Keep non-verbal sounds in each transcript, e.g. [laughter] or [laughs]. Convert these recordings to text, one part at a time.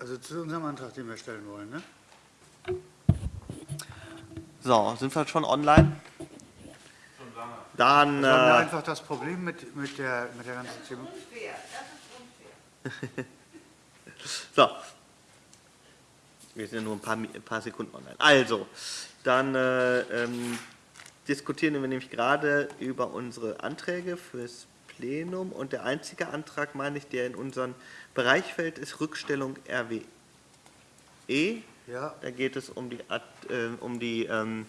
Also zu unserem Antrag, den wir stellen wollen, ne? So, sind wir schon online? Schon lange. Dann, Wir haben ja äh, einfach das Problem mit, mit, der, mit der ganzen Thema. [laughs] so. Wir sind ja nur ein paar, ein paar Sekunden online. Also, dann äh, ähm, diskutieren wir nämlich gerade über unsere Anträge fürs Plenum und der einzige Antrag, meine ich, der in unseren Bereich fällt, ist Rückstellung RWE. Ja, Da geht es um die, äh, um die ähm,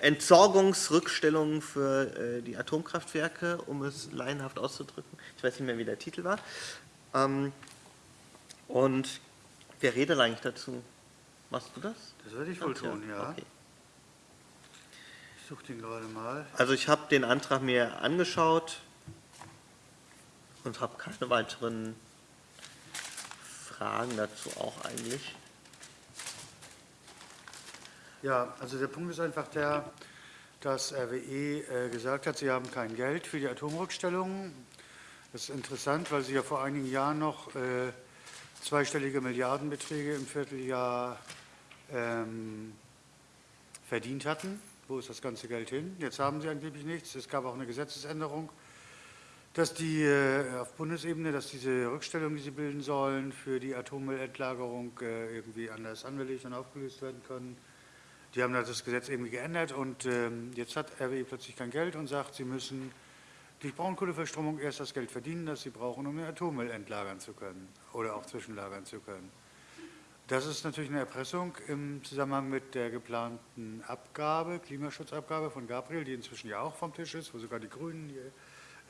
Entsorgungsrückstellung für äh, die Atomkraftwerke, um es laienhaft auszudrücken. Ich weiß nicht mehr, wie der Titel war. Ähm, und wer redet eigentlich dazu? Machst du das? das würde ich wohl tun, ja. Okay. Ich suche den gerade mal. Also ich habe den Antrag mir angeschaut und habe keine weiteren Fragen dazu auch eigentlich. Ja, also der Punkt ist einfach der, dass RWE äh, gesagt hat, sie haben kein Geld für die Atomrückstellungen. Das ist interessant, weil sie ja vor einigen Jahren noch äh, zweistellige Milliardenbeträge im Vierteljahr ähm, verdient hatten. Wo ist das ganze Geld hin? Jetzt haben sie angeblich nichts. Es gab auch eine Gesetzesänderung, dass die äh, auf Bundesebene, dass diese Rückstellungen, die sie bilden sollen, für die Atommüllendlagerung äh, irgendwie anders angelegt und aufgelöst werden können. Die haben das Gesetz irgendwie geändert und ähm, jetzt hat RWE plötzlich kein Geld und sagt, sie müssen durch Braunkohleverstromung erst das Geld verdienen, das sie brauchen, um den Atommüll entlagern zu können oder auch zwischenlagern zu können. Das ist natürlich eine Erpressung im Zusammenhang mit der geplanten Abgabe, Klimaschutzabgabe von Gabriel, die inzwischen ja auch vom Tisch ist, wo sogar die Grünen, äh,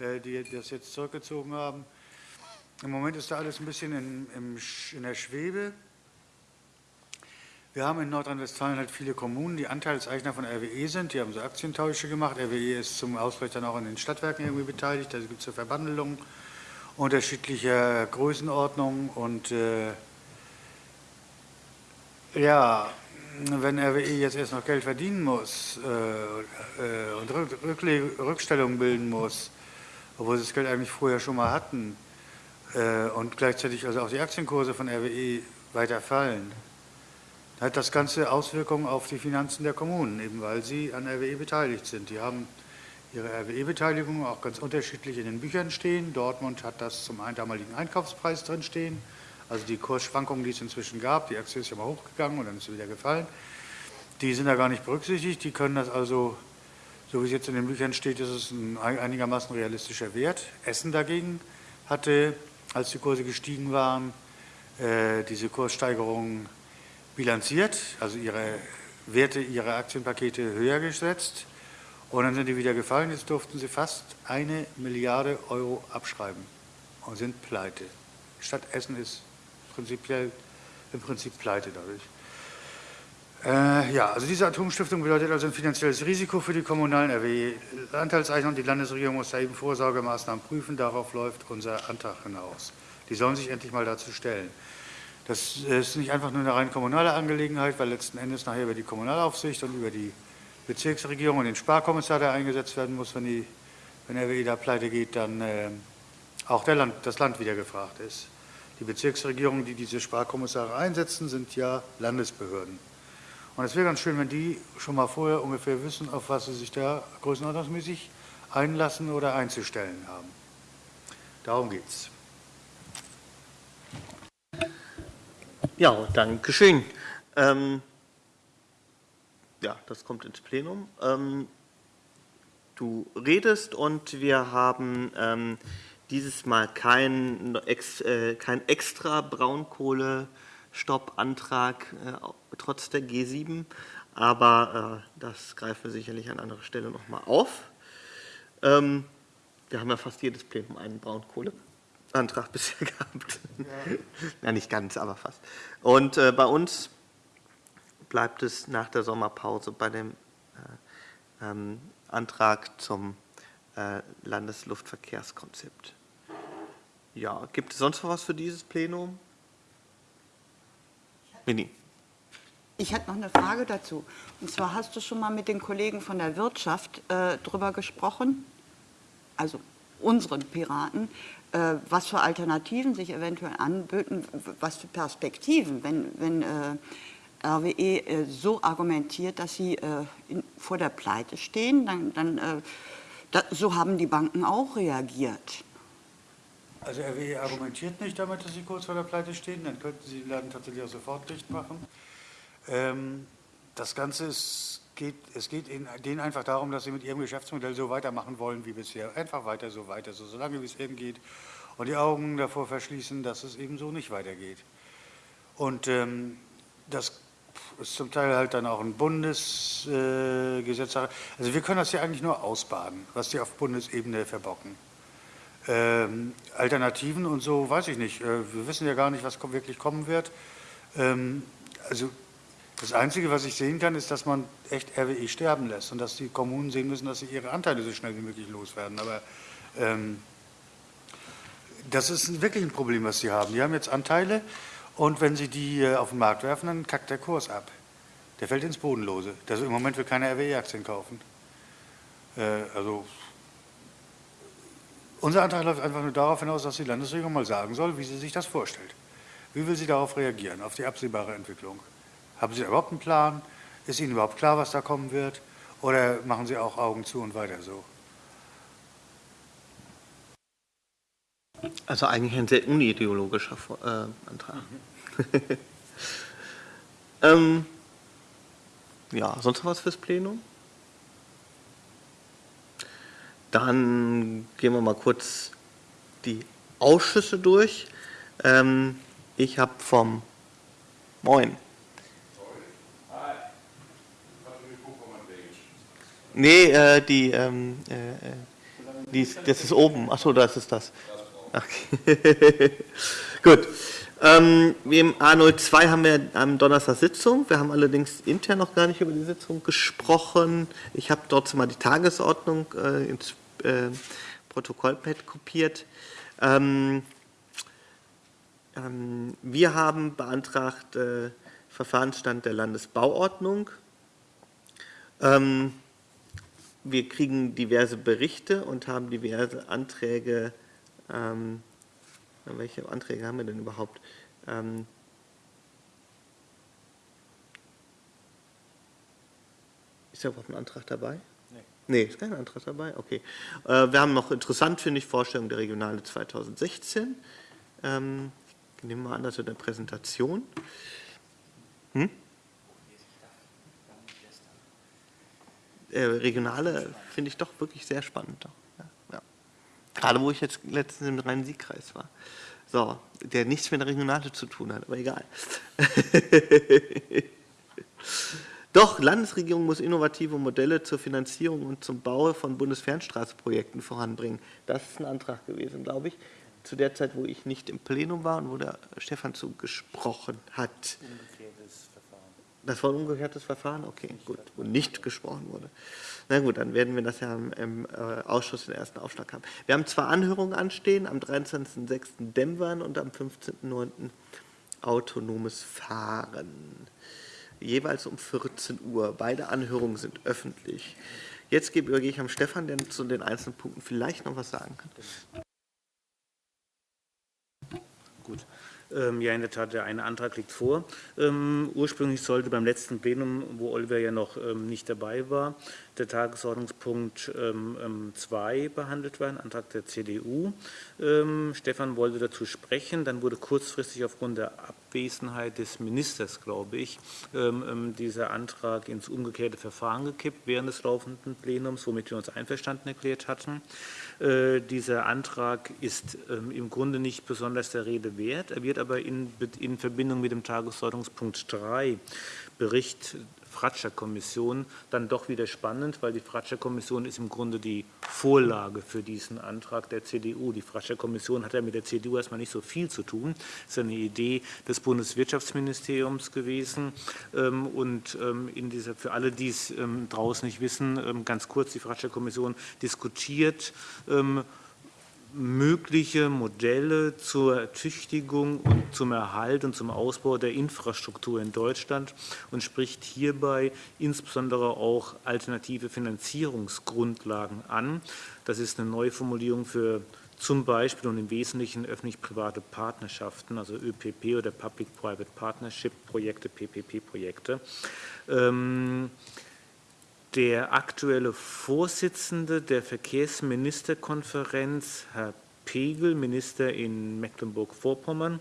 die das jetzt zurückgezogen haben. Im Moment ist da alles ein bisschen in, in der Schwebe. Wir haben in Nordrhein-Westfalen halt viele Kommunen, die Anteilseigner von RWE sind. Die haben so Aktientausche gemacht. RWE ist zum Ausgleich dann auch an den Stadtwerken irgendwie beteiligt. Da gibt es so Verbandelungen unterschiedlicher Größenordnung. Und äh, ja, wenn RWE jetzt erst noch Geld verdienen muss äh, äh, und Rück Rückstellungen bilden muss, obwohl sie das Geld eigentlich vorher schon mal hatten, äh, und gleichzeitig also auch die Aktienkurse von RWE weiter fallen, hat das Ganze Auswirkungen auf die Finanzen der Kommunen, eben weil sie an RWE beteiligt sind. Die haben ihre RWE-Beteiligung auch ganz unterschiedlich in den Büchern stehen. Dortmund hat das zum damaligen Einkaufspreis drin stehen, also die Kursschwankungen, die es inzwischen gab. Die Aktie ist ja mal hochgegangen und dann ist sie wieder gefallen. Die sind da gar nicht berücksichtigt. Die können das also, so wie es jetzt in den Büchern steht, ist es ein einigermaßen realistischer Wert. Essen dagegen hatte, als die Kurse gestiegen waren, äh, diese Kurssteigerungen bilanziert, also ihre Werte, ihre Aktienpakete höher gesetzt und dann sind die wieder gefallen. Jetzt durften sie fast eine Milliarde Euro abschreiben und sind pleite. Stadt Essen ist prinzipiell im Prinzip pleite dadurch. Äh, ja, also diese Atomstiftung bedeutet also ein finanzielles Risiko für die kommunalen RWE-Anteilseigner und die Landesregierung muss da eben Vorsorgemaßnahmen prüfen. Darauf läuft unser Antrag hinaus. Die sollen sich endlich mal dazu stellen. Das ist nicht einfach nur eine rein kommunale Angelegenheit, weil letzten Endes nachher über die Kommunalaufsicht und über die Bezirksregierung und den Sparkommissar, der eingesetzt werden muss, wenn, die, wenn RWE da pleite geht, dann äh, auch Land, das Land wieder gefragt ist. Die Bezirksregierungen, die diese Sparkommissare einsetzen, sind ja Landesbehörden. Und es wäre ganz schön, wenn die schon mal vorher ungefähr wissen, auf was sie sich da größenordnungsmäßig einlassen oder einzustellen haben. Darum geht's. Ja, danke schön. Ähm, ja, das kommt ins Plenum. Ähm, du redest und wir haben ähm, dieses Mal kein, ex, äh, kein extra Braunkohlestoppantrag äh, trotz der G7, aber äh, das greifen wir sicherlich an anderer Stelle nochmal auf. Ähm, wir haben ja fast jedes Plenum einen Braunkohleantrag [laughs] bisher gehabt. Ja. nicht ganz, aber fast. Und äh, bei uns bleibt es nach der Sommerpause bei dem äh, ähm, Antrag zum äh, Landesluftverkehrskonzept. Ja, gibt es sonst noch was für dieses Plenum? Winnie. Ich hätte noch eine Frage dazu. Und zwar hast du schon mal mit den Kollegen von der Wirtschaft äh, drüber gesprochen, also unseren Piraten, äh, was für Alternativen sich eventuell anböten, was für Perspektiven, wenn, wenn äh, RWE äh, so argumentiert, dass sie äh, in, vor der Pleite stehen, dann, dann äh, da, so haben die Banken auch reagiert. Also RWE argumentiert nicht damit, dass sie kurz vor der Pleite stehen, dann könnten sie den Laden tatsächlich auch sofort dicht machen. Ähm, das Ganze ist, geht, es geht denen einfach darum, dass sie mit ihrem Geschäftsmodell so weitermachen wollen wie bisher. Einfach weiter, so weiter, so, solange wie es eben geht. Und die Augen davor verschließen, dass es eben so nicht weitergeht. Und ähm, das ist zum Teil halt dann auch ein Bundesgesetz. Äh, also wir können das ja eigentlich nur ausbaden, was die auf Bundesebene verbocken. Ähm, Alternativen und so weiß ich nicht. Äh, wir wissen ja gar nicht, was wirklich kommen wird. Ähm, also das Einzige, was ich sehen kann, ist, dass man echt RWE sterben lässt und dass die Kommunen sehen müssen, dass sie ihre Anteile so schnell wie möglich loswerden. Aber ähm, das ist wirklich ein Problem, was sie haben. Die haben jetzt Anteile und wenn sie die äh, auf den Markt werfen, dann kackt der Kurs ab. Der fällt ins Bodenlose. Also im Moment will keiner RWE-Aktien kaufen. Äh, also unser Antrag läuft einfach nur darauf hinaus, dass die Landesregierung mal sagen soll, wie sie sich das vorstellt. Wie will sie darauf reagieren, auf die absehbare Entwicklung? Haben Sie überhaupt einen Plan? Ist Ihnen überhaupt klar, was da kommen wird? Oder machen Sie auch Augen zu und weiter so? Also eigentlich ein sehr unideologischer äh, Antrag. Mhm. [laughs] ähm, ja, sonst noch was fürs Plenum? Dann gehen wir mal kurz die Ausschüsse durch. Ähm, ich habe vom Moin. Nee, äh, die, ähm, äh, äh die, das ist oben. Achso, das ist das. Okay. [laughs] Gut. Ähm, Im A02 haben wir am Donnerstag Sitzung. Wir haben allerdings intern noch gar nicht über die Sitzung gesprochen. Ich habe dort mal die Tagesordnung äh, ins Protokollpad kopiert. Ähm, ähm, wir haben beantragt äh, Verfahrensstand der Landesbauordnung. Ähm, wir kriegen diverse Berichte und haben diverse Anträge ähm, welche Anträge haben wir denn überhaupt? Ähm, ist da überhaupt ein Antrag dabei? Nee. Ist kein Antrag dabei? Okay. Äh, wir haben noch interessant, finde ich, Vorstellung der Regionale 2016. Ähm, ich nehme mal an, das wird eine Präsentation. Hm? Äh, Regionale finde ich doch wirklich sehr spannend. Gerade wo ich jetzt letztens im Rhein-Sieg-Kreis war. So, der nichts mit der Regionale zu tun hat, aber egal. [laughs] Doch, Landesregierung muss innovative Modelle zur Finanzierung und zum Bau von Bundesfernstraßenprojekten voranbringen. Das ist ein Antrag gewesen, glaube ich, zu der Zeit, wo ich nicht im Plenum war und wo der Stefan zu gesprochen hat. Umgekehrtes Verfahren. Das war ein umgekehrtes Verfahren? Okay, gut. Wo nicht gesprochen wurde. Na gut, dann werden wir das ja im, äh, Ausschuss den ersten Aufschlag haben. Wir haben zwei Anhörungen anstehen, am 23.06. Dämmern und am 15.09. autonomes Fahren. Jeweils um 14 Uhr. Beide Anhörungen sind öffentlich. Jetzt übergehe ich am Stefan, der zu den einzelnen Punkten vielleicht noch was sagen kann. Gut. Ähm, ja, in der Tat, der eine Antrag liegt vor. Ähm, ursprünglich sollte beim letzten Plenum, wo Oliver ja noch ähm, nicht dabei war, der Tagesordnungspunkt 2 behandelt werden, Antrag der CDU. Stefan wollte dazu sprechen, dann wurde kurzfristig aufgrund der Abwesenheit des Ministers, glaube ich, dieser Antrag ins umgekehrte Verfahren gekippt während des laufenden Plenums, womit wir uns einverstanden erklärt hatten. Äh, dieser Antrag ist ähm, im Grunde nicht besonders der Rede wert. Er wird aber in, in Verbindung mit dem Tagesordnungspunkt 3 Bericht Fratscher-Kommission dann doch wieder spannend, weil die Fratscher-Kommission ist im Grunde die Vorlage für diesen Antrag der CDU. Die Fratscher-Kommission hat ja mit der CDU erstmal nicht so viel zu tun. Das ist eine Idee des Bundeswirtschaftsministeriums gewesen. Ähm, und ähm, in dieser, für alle, die es ähm, draußen nicht wissen, ganz kurz, die Fratscher-Kommission diskutiert mögliche Modelle zur Ertüchtigung und zum Erhalt und zum Ausbau der Infrastruktur in Deutschland und spricht hierbei insbesondere auch alternative Finanzierungsgrundlagen an. Das ist eine Neuformulierung für zum Beispiel und im Wesentlichen öffentlich-private Partnerschaften, also ÖPP oder Public-Private Partnership-Projekte, PPP-Projekte. Ähm, der aktuelle Vorsitzende der Verkehrsministerkonferenz, Herr Pegel, Minister in Mecklenburg-Vorpommern,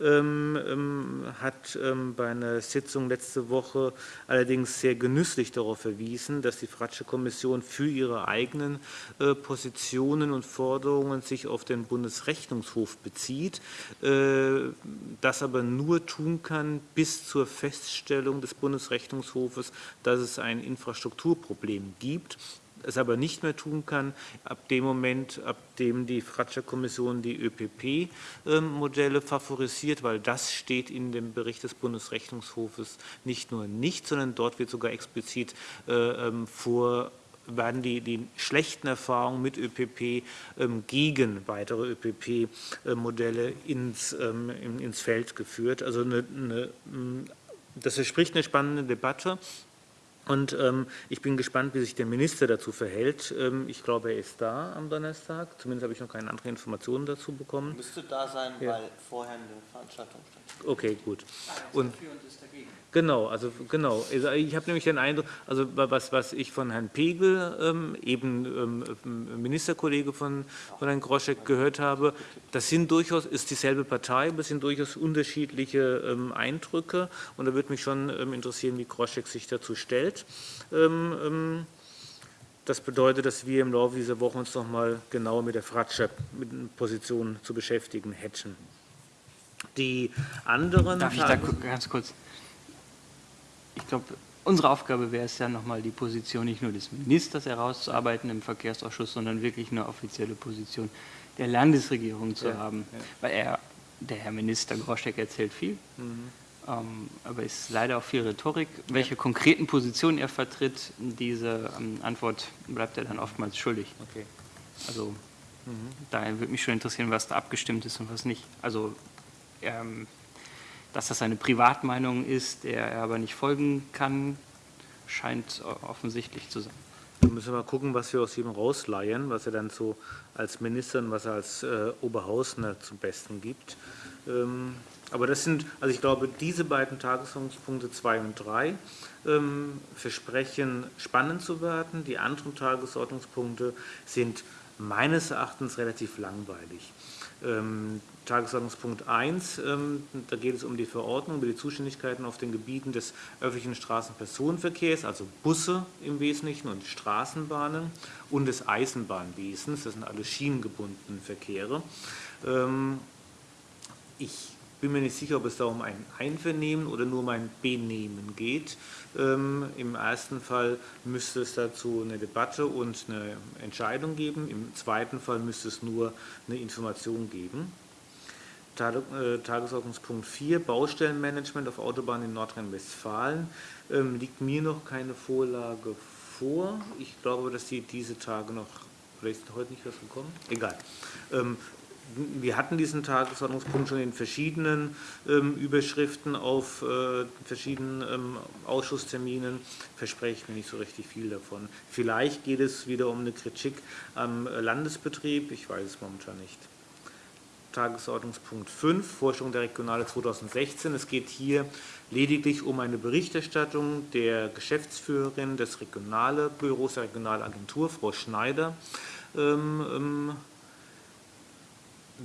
ähm, ähm, hat ähm, bei einer Sitzung letzte Woche allerdings sehr genüsslich darauf verwiesen, dass die Fratsche Kommission für ihre eigenen äh, Positionen und Forderungen sich auf den Bundesrechnungshof bezieht, äh, das aber nur tun kann bis zur Feststellung des Bundesrechnungshofes, dass es ein Infrastrukturproblem gibt es aber nicht mehr tun kann, ab dem Moment, ab dem die Fratscher-Kommission die ÖPP-Modelle favorisiert, weil das steht in dem Bericht des Bundesrechnungshofes nicht nur nicht, sondern dort wird sogar explizit äh, ähm, vor werden die, die schlechten Erfahrungen mit ÖPP ähm, gegen weitere ÖPP-Modelle ins, ähm, ins Feld geführt. Also eine, eine, das verspricht eine spannende Debatte. Und ähm, ich bin gespannt, wie sich der Minister dazu verhält. Ähm, ich glaube, er ist da am Donnerstag. Zumindest habe ich noch keine anderen Informationen dazu bekommen. Müsste da sein, ja. weil vorher eine Veranstaltung stattfindet. Okay, gut. Und, Genau, also genau. Also ich habe nämlich den Eindruck, also was, was ich von Herrn Pegel, ähm, eben ähm, Ministerkollege von, von Herrn Groschek gehört habe, das sind durchaus, ist dieselbe Partei, aber es sind durchaus unterschiedliche ähm, Eindrücke und da würde mich schon ähm, interessieren, wie Groschek sich dazu stellt. Ähm, ähm, das bedeutet, dass wir im Laufe dieser Woche uns noch mal genauer mit der Fratscher mit Position zu beschäftigen hätten. Die anderen Darf ich da ganz kurz ich glaube, unsere Aufgabe wäre es ja nochmal die Position nicht nur des Ministers herauszuarbeiten im Verkehrsausschuss, sondern wirklich eine offizielle Position der Landesregierung zu ja, haben. Ja. Weil er, der Herr Minister Groschek erzählt viel, mhm. ähm, aber ist leider auch viel Rhetorik. Welche konkreten Positionen er vertritt, diese ähm, Antwort bleibt er dann oftmals schuldig. Okay. Also mhm. daher würde mich schon interessieren, was da abgestimmt ist und was nicht. Also ähm, dass das eine Privatmeinung ist, der er aber nicht folgen kann, scheint offensichtlich zu sein. Wir müssen mal gucken, was wir aus ihm rausleihen, was er dann so als Minister und was er als äh, Oberhausner zum Besten gibt. Ähm, aber das sind, also ich glaube, diese beiden Tagesordnungspunkte 2 und 3 ähm, versprechen spannend zu werden. Die anderen Tagesordnungspunkte sind meines Erachtens relativ langweilig. Ähm, Tagesordnungspunkt 1, ähm, da geht es um die Verordnung über die Zuständigkeiten auf den Gebieten des öffentlichen Straßenpersonenverkehrs, also Busse im Wesentlichen und Straßenbahnen und des Eisenbahnwesens, das sind alle schienengebundene Verkehre. Ähm, ich bin mir nicht sicher, ob es da um ein Einvernehmen oder nur um ein Benehmen geht. Ähm, Im ersten Fall müsste es dazu eine Debatte und eine Entscheidung geben. Im zweiten Fall müsste es nur eine Information geben. Äh, Tagesordnungspunkt 4, Baustellenmanagement auf Autobahnen in Nordrhein-Westfalen. Ähm, liegt mir noch keine Vorlage vor. Ich glaube, dass die diese Tage noch, vielleicht ist heute nicht was gekommen, egal. Ähm, wir hatten diesen Tagesordnungspunkt schon in verschiedenen ähm, Überschriften auf äh, verschiedenen ähm, Ausschussterminen. Verspreche ich mir nicht so richtig viel davon. Vielleicht geht es wieder um eine Kritik am Landesbetrieb. Ich weiß es momentan nicht. Tagesordnungspunkt 5, Forschung der Regionale 2016. Es geht hier lediglich um eine Berichterstattung der Geschäftsführerin des Regionale Büros der Regionalagentur, Frau Schneider, ähm, ähm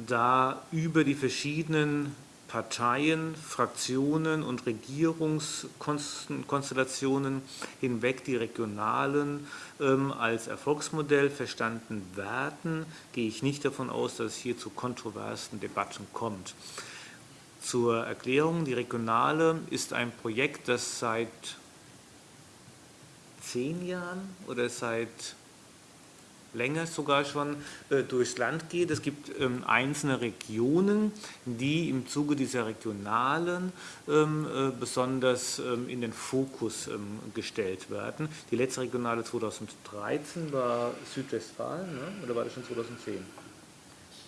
da über die verschiedenen Parteien, Fraktionen und Regierungskonstellationen hinweg die regionalen ähm, als Erfolgsmodell verstanden werden, gehe ich nicht davon aus, dass es hier zu kontroversen Debatten kommt. Zur Erklärung, die Regionale ist ein Projekt, das seit zehn Jahren oder seit länger sogar schon äh, durchs Land geht. Es gibt ähm, einzelne Regionen, die im Zuge dieser regionalen ähm, äh, besonders ähm, in den Fokus ähm, gestellt werden. Die letzte Regionale 2013 war Südwestfalen, ne? oder war das schon 2010?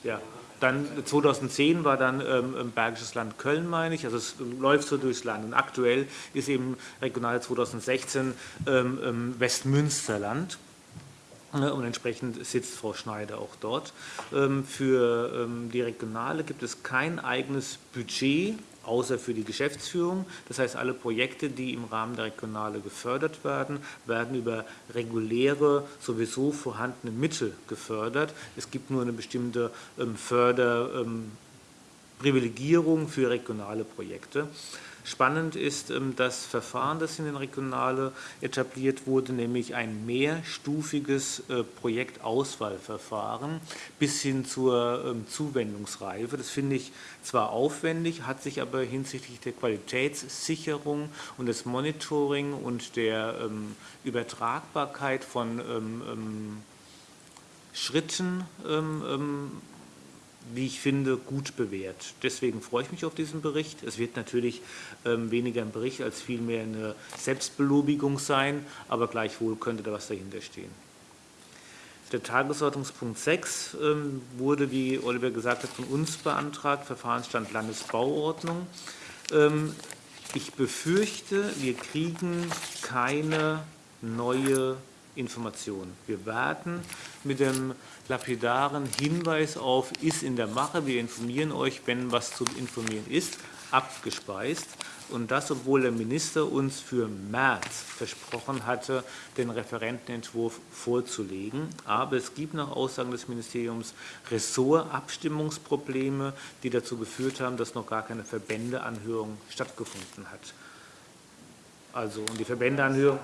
Ja. Dann 2010 war dann ähm, Bergisches Land Köln, meine ich. Also es läuft so durchs Land. Und aktuell ist eben regional 2016 ähm, ähm, Westmünsterland. Und entsprechend sitzt Frau Schneider auch dort. Ähm, für ähm, die Regionale gibt es kein eigenes Budget außer für die Geschäftsführung. Das heißt, alle Projekte, die im Rahmen der Regionale gefördert werden, werden über reguläre, sowieso vorhandene Mittel gefördert. Es gibt nur eine bestimmte ähm, Förderprivilegierung für regionale Projekte. Spannend ist ähm, das Verfahren, das in den Regionale etabliert wurde, nämlich ein mehrstufiges äh, Projektauswahlverfahren bis hin zur ähm, Zuwendungsreife. Das finde ich zwar aufwendig, hat sich aber hinsichtlich der Qualitätssicherung und des Monitoring und der ähm, Übertragbarkeit von Schritten wie ich finde, gut bewährt. Deswegen freue ich mich auf diesen Bericht. Es wird natürlich ähm, weniger ein Bericht als vielmehr eine Selbstbelobigung sein, aber gleichwohl könnte da was dahinter stehen. Der Tagesordnungspunkt 6 ähm, wurde, wie Oliver gesagt hat, von uns beantragt, Verfahrensstand Landesbauordnung. Ähm, ich befürchte, wir kriegen keine neue Information. Wir warten mit dem lapidaren Hinweis auf, ist in der Mache, wir informieren euch, wenn was zu informieren ist, abgespeist. Und das, obwohl der Minister uns für März versprochen hatte, den Referentenentwurf vorzulegen. Aber es gibt nach Aussagen des Ministeriums Ressortabstimmungsprobleme, die dazu geführt haben, dass noch gar keine Verbändeanhörung stattgefunden hat. Also, und die Verbändeanhörung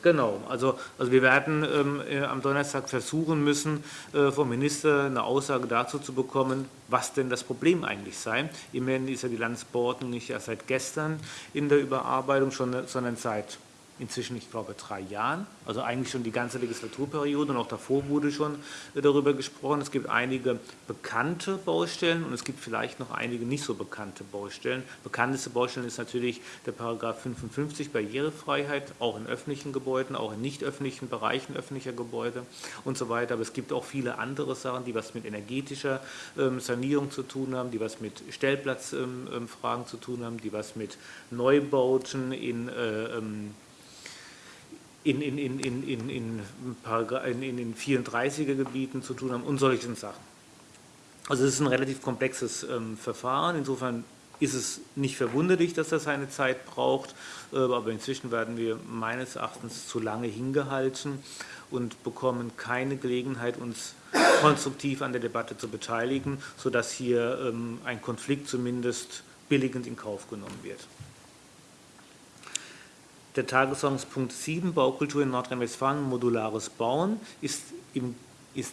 Genau, also, also wir werden ähm, äh, am Donnerstag versuchen müssen, äh, vom Minister eine Aussage dazu zu bekommen, was denn das Problem eigentlich sei. Immerhin ist ja die Landesbordnung nicht erst seit gestern in der Überarbeitung, sondern seit inzwischen, ich glaube, drei Jahren, also eigentlich schon die ganze Legislaturperiode und auch davor wurde schon äh, darüber gesprochen. Es gibt einige bekannte Baustellen und es gibt vielleicht noch einige nicht so bekannte Baustellen. Bekannteste Baustellen ist natürlich der Paragraph 55 Barrierefreiheit, auch in öffentlichen Gebäuden, auch in nicht öffentlichen Bereichen öffentlicher Gebäude und so weiter. Aber es gibt auch viele andere Sachen, die was mit energetischer ähm, Sanierung zu tun haben, die was mit Stellplatzfragen ähm, ähm, zu tun haben, die was mit Neubauten in in, in, in, in, in, in, in den 34er Gebieten zu tun haben und solchen Sachen. Also es ist ein relativ komplexes ähm, Verfahren. Insofern ist es nicht verwunderlich, dass das seine Zeit braucht, äh, aber inzwischen werden wir meines Erachtens zu lange hingehalten und bekommen keine Gelegenheit, uns konstruktiv an der Debatte zu beteiligen, sodass hier ähm, ein Konflikt zumindest billigend in Kauf genommen wird. Der Tagesordnungspunkt 7, Baukultur in Nordrhein-Westfalen, modulares Bauen, ist, im, ist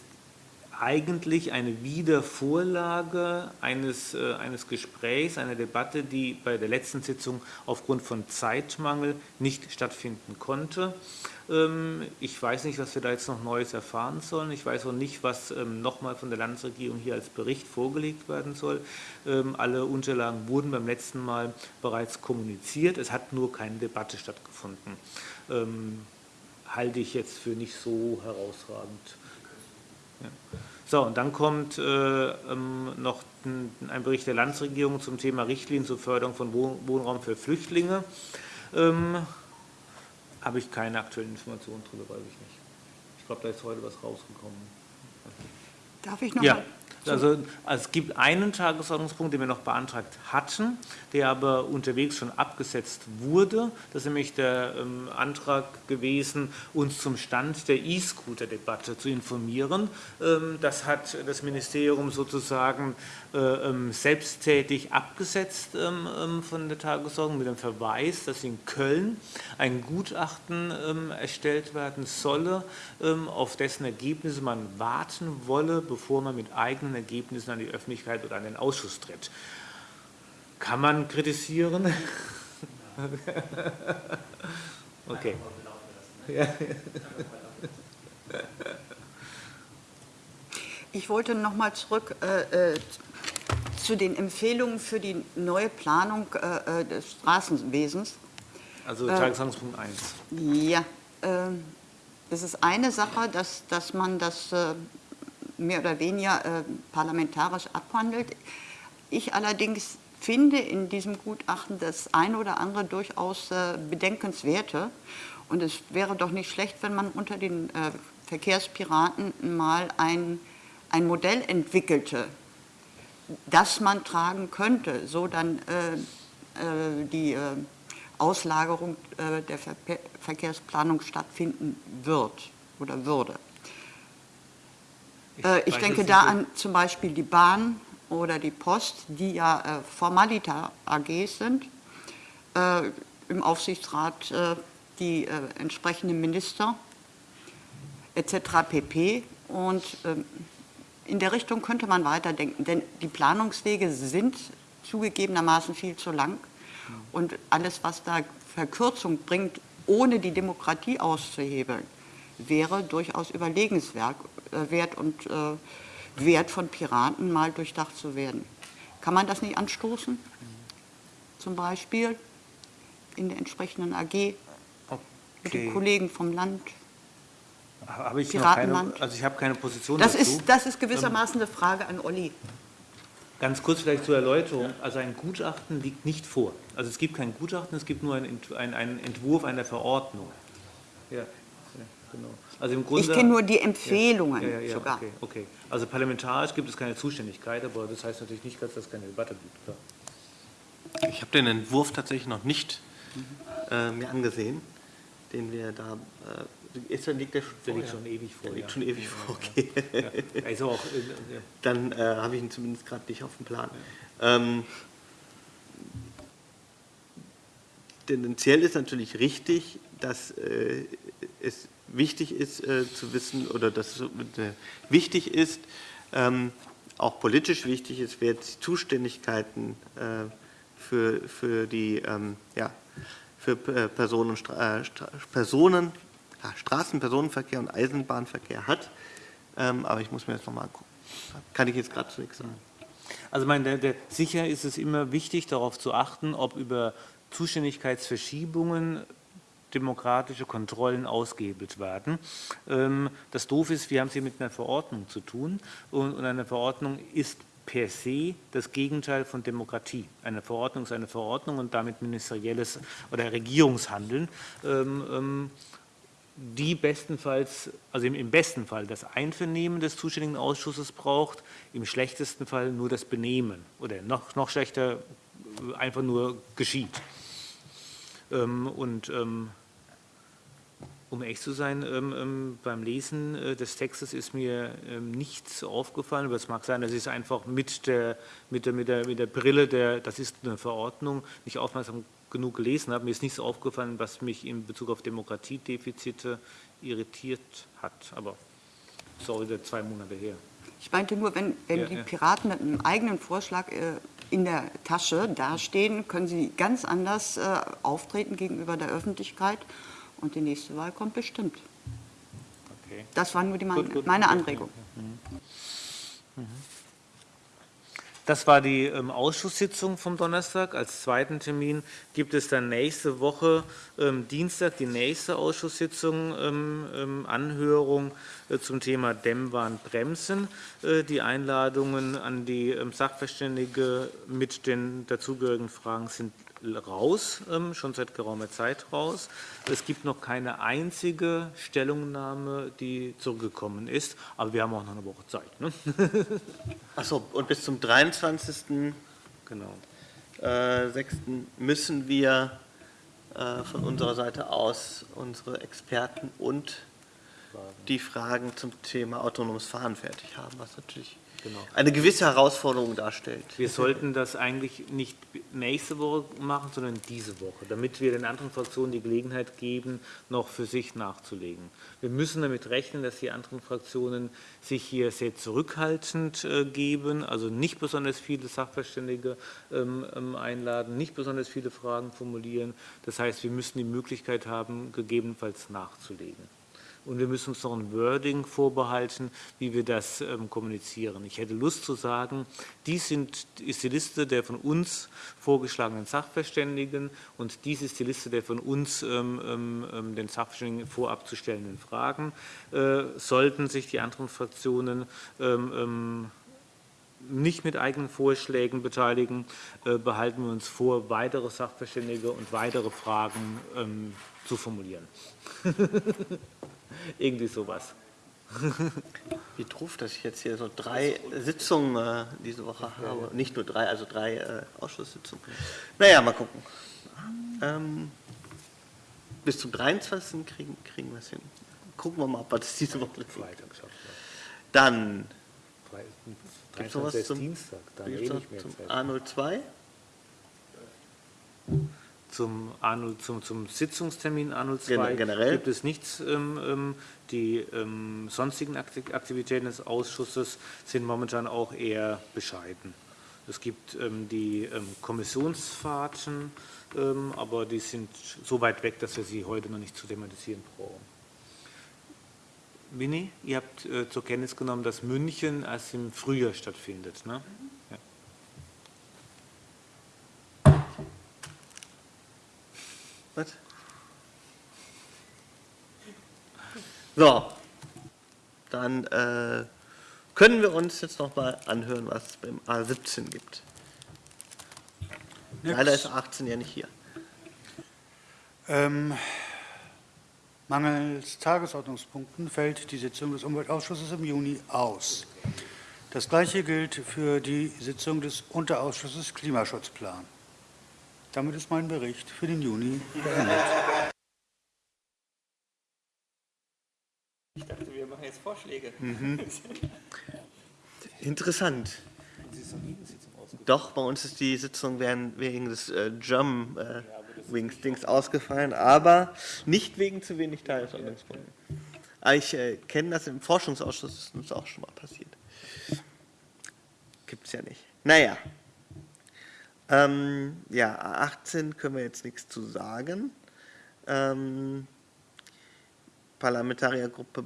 eigentlich eine Wiedervorlage eines, äh, eines Gesprächs, einer Debatte, die bei der letzten Sitzung aufgrund von Zeitmangel nicht stattfinden konnte. Ähm, ich weiß nicht, was wir da jetzt noch Neues erfahren sollen. Ich weiß auch nicht, was ähm, nochmal von der Landesregierung hier als Bericht vorgelegt werden soll. Ähm, alle Unterlagen wurden beim letzten Mal bereits kommuniziert. Es hat nur keine Debatte stattgefunden. Halte ich jetzt für nicht so herausragend. So, und dann kommt äh, noch ein Bericht der Landesregierung zum Thema Richtlinien zur Förderung von Wohnraum für Flüchtlinge. Ähm, habe ich keine aktuellen Informationen darüber, weiß ich nicht. Ich glaube, da ist heute was rausgekommen. Darf ich noch ja. mal also, es gibt einen Tagesordnungspunkt, den wir noch beantragt hatten, der aber unterwegs schon abgesetzt wurde. Das ist nämlich der ähm, Antrag gewesen, uns zum Stand der E-Scooter-Debatte zu informieren. Ähm, das hat das Ministerium sozusagen äh, ähm, selbsttätig abgesetzt ähm, ähm, von der Tagesordnung mit dem Verweis, dass in Köln ein Gutachten ähm, erstellt werden solle, auf dessen Ergebnisse man warten wolle, bevor man mit eigenen Ergebnissen an die Öffentlichkeit oder an den Ausschuss tritt. Kann man kritisieren? [laughs] okay. Ich wollte noch mal zurück äh, äh, zu den Empfehlungen für die neue Planung äh, äh des Straßenwesens. Also Tagesordnungspunkt 1. Ja, äh, es ist eine Sache, dass, dass man das äh, mehr oder weniger äh, parlamentarisch abhandelt. Ich allerdings finde in diesem Gutachten das eine oder andere durchaus äh, bedenkenswerte. Und es wäre doch nicht schlecht, wenn man unter den äh, Verkehrspiraten mal ein, ein Modell entwickelte, das man tragen könnte, so dann äh, äh, die äh, Auslagerung äh, der Ver Verkehrsplanung stattfinden wird oder würde. Ich, äh, ich denke da an zum Beispiel die Bahn oder die Post, die ja äh, Formalita AGs sind, äh, im Aufsichtsrat die entsprechenden Minister etc. pp. Und ähm, in der Richtung könnte man weiterdenken, denn die Planungswege sind zugegebenermaßen viel zu lang. Und alles, was da Verkürzung bringt, ohne die Demokratie auszuhebeln, wäre durchaus überlegenswert äh, und äh, wert von Piraten mal durchdacht zu werden. Kann man das nicht anstoßen? Zum Beispiel in der entsprechenden AG okay. mit den Kollegen vom Land? Habe ich keine, also ich habe keine Position das dazu. Ist, das ist gewissermaßen eine Frage an Olli. Ganz kurz vielleicht zur Erläuterung. Also ein Gutachten liegt nicht vor. Also es gibt kein Gutachten, es gibt nur einen, einen Entwurf einer Verordnung. Ja, genau. Also im Grunde, ich kenne nur die Empfehlungen ja, ja, ja, sogar. Okay, okay. Also parlamentarisch gibt es keine Zuständigkeit, aber das heißt natürlich nicht, dass es keine Debatte gibt. Klar. Ich habe den Entwurf tatsächlich noch nicht äh, mir angesehen, den wir da äh, ist, liegt der, der liegt schon ewig vor. Der liegt schon ewig vor, okay. Also auch, Dann äh, habe ich ihn zumindest gerade nicht auf dem Plan. Ähm, tendenziell ist natürlich richtig, dass äh, es wichtig ist äh, zu wissen oder dass es äh, wichtig ist, ähm, auch politisch wichtig ist, wer die Zuständigkeiten äh, für, für die ähm, ja, für äh, Personen, Personen ja, Straßenpersonenverkehr und Eisenbahnverkehr hat. Ähm, aber ich muss mir das nochmal angucken. Kann ich jetzt gerade zu nichts sagen. Also meine, der, der, sicher ist es immer wichtig, darauf zu achten, ob über Zuständigkeitsverschiebungen demokratische Kontrollen ausgehebelt werden. Ähm, das Doof ist, wir haben es hier mit einer Verordnung zu tun und, eine Verordnung ist per se das Gegenteil von Demokratie. Eine Verordnung ist eine Verordnung und damit ministerielles oder Regierungshandeln. Ähm, ähm, die bestenfalls, also im, besten Fall das Einvernehmen des zuständigen Ausschusses braucht, im schlechtesten Fall nur das Benehmen oder noch, noch schlechter einfach nur geschieht. Und um echt zu sein, ähm, ähm beim Lesen äh, des Textes ist mir ähm, nichts aufgefallen, aber es mag sein, dass ich es einfach mit der, mit der, mit der, mit der Brille, der, das ist eine Verordnung, nicht aufmerksam genug gelesen habe, mir ist nichts aufgefallen, was mich in Bezug auf Demokratiedefizite irritiert hat. Aber sorry, das zwei Monate her. Ich meinte nur, wenn, wenn ja, die Piraten mit einem eigenen Vorschlag äh, in der Tasche dastehen, können sie ganz anders äh, auftreten gegenüber der Öffentlichkeit und die nächste Wahl kommt bestimmt. Okay. Das war nur die meine, gut, gut, meine Anregung. Mhm. Mhm. Das war die ähm, Ausschusssitzung vom Donnerstag. Als zweiten Termin gibt es dann nächste Woche, ähm, Dienstag, die nächste Ausschusssitzung, ähm, ähm Anhörung äh, zum Thema Dämmwahn bremsen. Äh, die Einladungen an die ähm, Sachverständige mit den dazugehörigen Fragen sind raus, ähm, schon seit geraumer Zeit raus. Es gibt noch keine einzige Stellungnahme, die zurückgekommen ist, aber wir haben auch noch eine Woche Zeit. Ne? [laughs] Achso, und bis zum 23. Genau. Äh, 6. müssen wir äh, von unserer Seite aus unsere Experten und die Fragen zum Thema autonomes Fahren fertig haben, was natürlich genau. eine gewisse Herausforderung darstellt. Wir sollten das eigentlich nicht nächste Woche machen, sondern diese Woche, damit wir den anderen Fraktionen die Gelegenheit geben, noch für sich nachzulegen. Wir müssen damit rechnen, dass die anderen Fraktionen sich hier sehr zurückhaltend äh, geben, also nicht besonders viele Sachverständige ähm, ähm, einladen, nicht besonders viele Fragen formulieren. Das heißt, wir müssen die Möglichkeit haben, gegebenenfalls nachzulegen. Und wir müssen uns noch ein Wording vorbehalten, wie wir das ähm, kommunizieren. Ich hätte Lust zu sagen, dies sind, ist die Liste der von uns vorgeschlagenen Sachverständigen und dies ist die Liste der von uns ähm, ähm, den Sachverständigen vorab zu stellenden Fragen. Äh, sollten sich die anderen Fraktionen nicht mit eigenen Vorschlägen beteiligen, äh, behalten wir uns vor, weitere Sachverständige und weitere Fragen zu formulieren. [laughs] Irgendwie sowas. [laughs] Wie doof, dass ich jetzt hier so drei Sitzungen äh, diese Woche habe. Nicht nur drei, also drei äh, Ausschusssitzungen. Naja, mal gucken. Ähm, bis zum 23. kriegen, kriegen wir es hin. Gucken wir mal, ob wir das diese Woche Freitag schafft Dann Gibt es noch was zum, Dienstag, dann eh nicht mehr zum Zeit. A02. Zum, A0, zum, zum Sitzungstermin A02 Gen- generell? gibt es nichts. Ähm, ähm, die ähm, sonstigen Akti- Aktivitäten des Ausschusses sind momentan auch eher bescheiden. Es gibt die Kommissionsfahrten, aber die sind so weit weg, dass wir sie heute noch nicht zu thematisieren brauchen. Winnie, ihr habt äh, zur Kenntnis genommen, dass München erst im Frühjahr stattfindet. Ne? Was? So, dann äh, können wir uns jetzt noch mal anhören, was es beim A17 gibt. Nix. Leider ist A18 ja nicht hier. Ähm, mangels Tagesordnungspunkten fällt die Sitzung des Umweltausschusses im Juni aus. Das Gleiche gilt für die Sitzung des Unterausschusses Klimaschutzplan. Damit ist mein Bericht für den Juni beendet. Ich dachte, wir machen jetzt Vorschläge. Interessant. Doch, bei uns ist die Sitzung wegen des äh, Jump äh, Wings Dings ausgefallen, aber nicht wegen zu wenig Tagesordnungspunkten. Aber ich äh, kenne das im Forschungsausschuss, ist uns auch schon mal passiert. Gibt es ja nicht. Naja. Ähm, ja, A18 können wir jetzt nichts zu sagen. Ähm, Parlamentariergruppe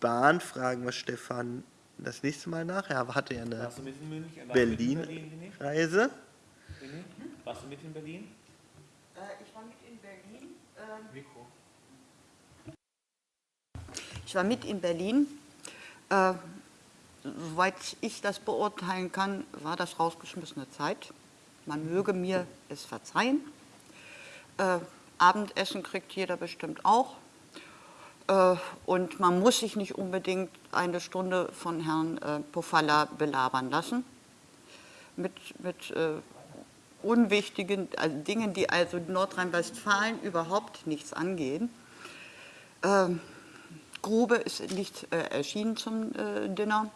Bahn fragen wir Stefan das nächste Mal nach. Er hatte ja eine in München? Warst du mit in Berlin. Berlin, Winnie? Reise. Winnie? Warst du mit in Berlin? ich war mit in Berlin. Mikro. Ich war mit in Berlin. Äh, soweit ich das beurteilen kann, war das rausgeschmissene Zeit. Man möge mir es verzeihen. Äh, Abendessen kriegt jeder bestimmt auch. Äh, und man muss sich nicht unbedingt eine Stunde von Herrn äh, Pofalla belabern lassen. Mit, mit äh, unwichtigen also Dingen, die also Nordrhein-Westfalen überhaupt nichts angehen. Ähm, Grube ist nicht äh, erschienen zum äh, Dinner.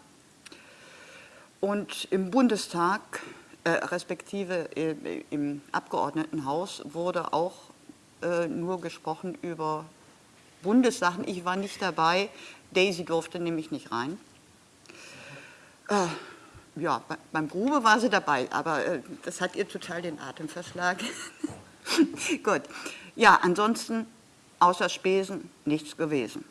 Und im Bundestag, äh, respektive äh, im Abgeordnetenhaus, wurde auch äh, nur gesprochen über Bundessachen. Ich war nicht dabei. Daisy durfte nämlich nicht rein. Ja, bei- beim Grube war sie dabei, aber das hat ihr total den Atem verschlagen. [laughs] Gut. Ja, ansonsten außer Spesen nichts gewesen.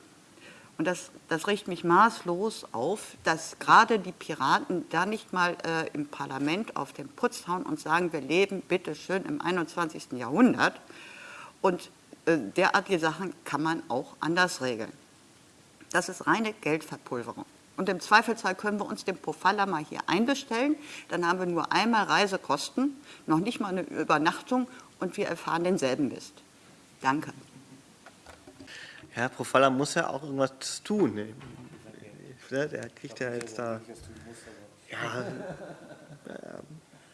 Und das, das riecht mich maßlos auf, dass gerade die Piraten da nicht mal äh, im Parlament auf den Putz hauen und sagen, wir leben bitte schön im 21. Jahrhundert. Und äh, derartige Sachen kann man auch anders regeln. Das ist reine Geldverpulverung. Und im Zweifelsfall können wir uns den Pofalla mal hier einbestellen. Dann haben wir nur einmal Reisekosten, noch nicht mal eine Übernachtung und wir erfahren denselben Mist. Danke. Herr Profalla muss ja auch irgendwas tun. ne? Der kriegt ja jetzt da. Ja,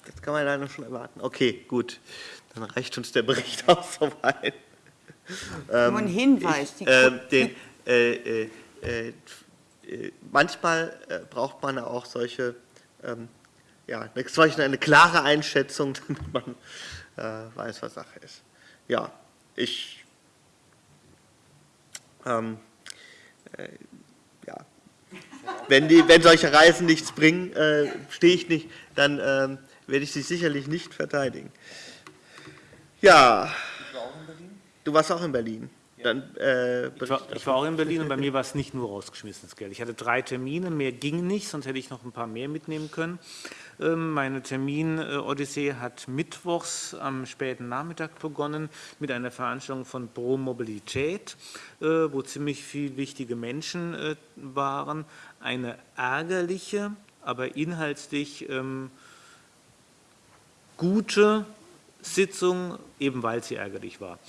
das kann man leider schon erwarten. Okay, gut. Dann reicht uns der Bericht [laughs] auch soweit. Nur ein Hinweis. Die, Ähm, den, äh, äh, äh, äh, manchmal äh, braucht man auch solche, ähm, ja, eine, solche eine klare Einschätzung, [laughs] damit man äh, weiß, was Sache ist. Ja, ich, ähm, äh, ja, wenn, die, wenn solche Reisen nichts bringen, äh, stehe ich nicht, dann ähm, werde ich sie sicherlich nicht verteidigen. Ja, du warst auch in Berlin. Dann, äh, Ich war, ich war auch in Berlin und bei mir war es nicht nur rausgeschmissenes Geld. Ich hatte drei Termine, mehr ging nicht, sonst hätte ich noch ein paar mehr mitnehmen können. Ähm, Meine Termin-Odyssee hat mittwochs am späten Nachmittag begonnen mit einer Veranstaltung von Pro Mobilität, äh, wo ziemlich viele wichtige Menschen äh, waren. Eine ärgerliche, aber inhaltlich ähm, gute Sitzung, eben weil sie ärgerlich war.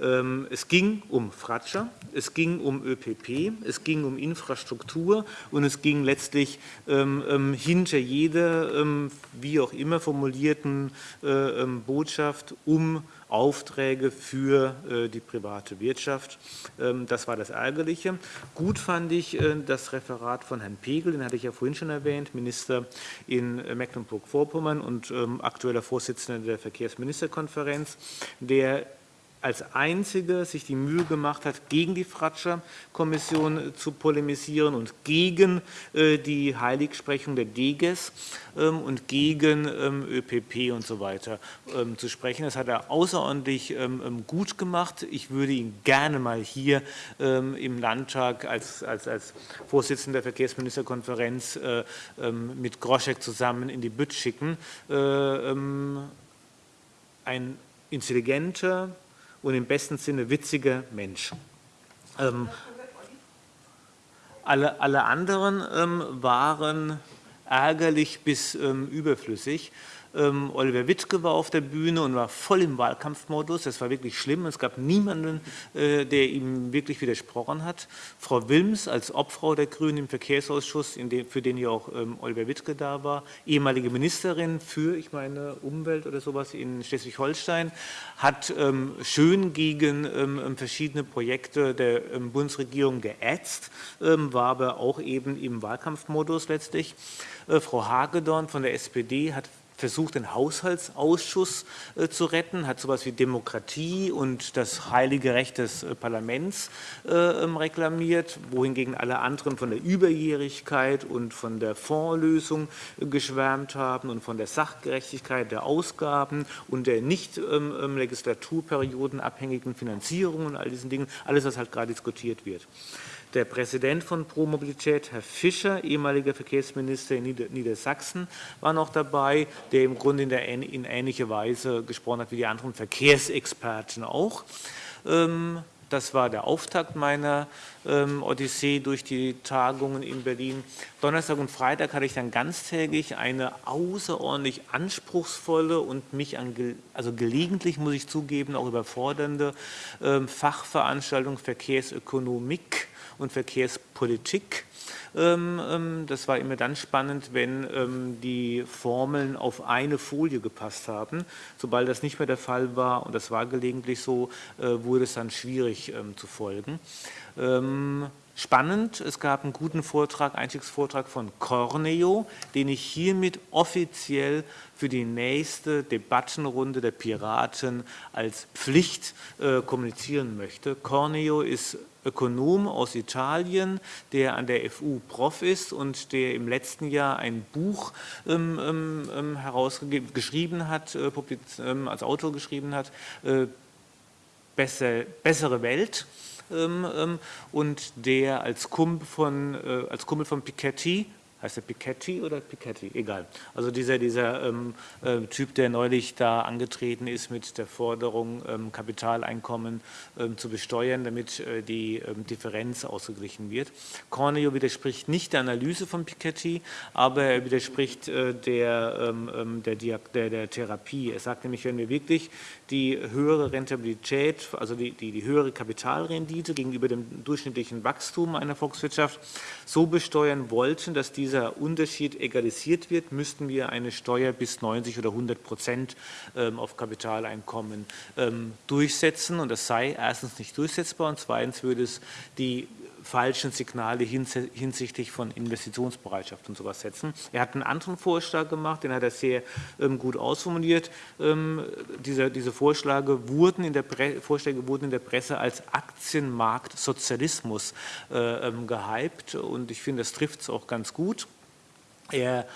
Ähm, Es ging um Fratscher, es ging um ÖPP, es ging um Infrastruktur und es ging letztlich ähm, ähm, hinter jeder, wie auch immer formulierten äh, Botschaft um Aufträge für äh, die private Wirtschaft. Ähm, Das war das Ärgerliche. Gut fand ich äh, das Referat von Herrn Pegel, den hatte ich ja vorhin schon erwähnt, Minister in Mecklenburg-Vorpommern und ähm, aktueller Vorsitzender der Verkehrsministerkonferenz, der als einziger sich die Mühe gemacht hat, gegen die Fratscher-Kommission zu polemisieren und gegen äh, die Heiligsprechung der Deges ähm, und gegen ähm, ÖPP und so weiter ähm, zu sprechen. Das hat er außerordentlich gut gemacht. Ich würde ihn gerne mal hier im Landtag als, als, als Vorsitzender der Verkehrsministerkonferenz äh, mit Groschek zusammen in die Bütt schicken. Äh, ein intelligenter, und im besten Sinne witziger Mensch. Ähm, alle, alle anderen ähm, waren ärgerlich bis ähm, überflüssig. Ähm, Oliver Wittke war auf der Bühne und war voll im Wahlkampfmodus. Das war wirklich schlimm. Es gab niemanden, äh, der ihm wirklich widersprochen hat. Frau Wilms als Obfrau der Grünen im Verkehrsausschuss, dem, für den ja auch ähm, Oliver Wittke da war, ehemalige Ministerin für, ich meine, Umwelt oder sowas in Schleswig-Holstein, hat ähm, schön gegen ähm, verschiedene Projekte der ähm, Bundesregierung geätzt, ähm, war aber auch eben im Wahlkampfmodus letztlich. Äh, Frau Hagedorn von der SPD hat versucht, den Haushaltsausschuss äh, zu retten, hat sowas wie Demokratie und das heilige Recht des äh, Parlaments äh, ähm, reklamiert, wohingegen alle anderen von der Überjährigkeit und von der Fondslösung äh, geschwärmt haben und von der Sachgerechtigkeit der Ausgaben und der nicht ähm, ähm, legislaturperiodenabhängigen Finanzierung und all diesen Dingen, alles, was halt gerade diskutiert wird. Der Präsident von Pro Mobilität, Herr Fischer, ehemaliger Verkehrsminister in Nieder Niedersachsen, war noch dabei, der im Grunde in, ähnlicher Weise gesprochen hat wie die anderen Verkehrsexperten auch. Ähm, das war der Auftakt meiner Odyssee durch die Tagungen in Berlin. Donnerstag und Freitag hatte ich dann ganztägig eine außerordentlich anspruchsvolle und mich an, also gelegentlich, muss ich zugeben, auch überfordernde ähm, Fachveranstaltung Verkehrsökonomik und Verkehrspolitik. Ähm, ähm, das war immer dann spannend, wenn ähm, die Formeln auf eine Folie gepasst haben. Sobald das nicht mehr der Fall war, und das war gelegentlich so, äh, wurde es dann schwierig zu folgen. Spannend, es gab einen guten Vortrag, Einstiegsvortrag von Corneo, den ich hiermit offiziell für die nächste Debattenrunde der Piraten als Pflicht äh, kommunizieren möchte. Corneo ist Ökonom aus Italien, der an der FU Prof ist und der im letzten Jahr ein Buch ähm, ähm, ähm herausgeschrieben hat, äh, ähm, als Autor geschrieben hat, äh, Besser, Bessere Welt ähm, ähm, und der als Kumpel von, äh, als Kumpel von Piketty heißt er Piketty oder Piketty? Egal. Also dieser, dieser ähm, äh, Typ, der neulich da angetreten ist mit der Forderung, ähm, Kapitaleinkommen ähm, zu besteuern, damit äh, die ähm, Differenz ausgeglichen wird. Corneo widerspricht nicht der Analyse von Piketty, aber er widerspricht äh, der, ähm, ähm, der, der, der, Therapie. Er sagt nämlich, wenn wir wirklich die höhere Rentabilität, also die, die, die höhere Kapitalrendite gegenüber dem durchschnittlichen Wachstum einer Volkswirtschaft so besteuern wollten, dass diese dieser Unterschied egalisiert wird, müssten wir eine Steuer bis 90 oder 100 Prozent ähm, auf Kapitaleinkommen ähm, durchsetzen. Und das sei erstens nicht durchsetzbar und zweitens würde es die falschen Signale hinsichtlich von Investitionsbereitschaft und sowas setzen. Er hat einen anderen Vorschlag gemacht, den hat er sehr ähm, gut ausformuliert. Ähm, diese, diese Vorschläge, wurden in der Vorschläge wurden in der Presse als Aktienmarktsozialismus äh, ähm, gehypt und ich finde, das trifft es auch ganz gut. Er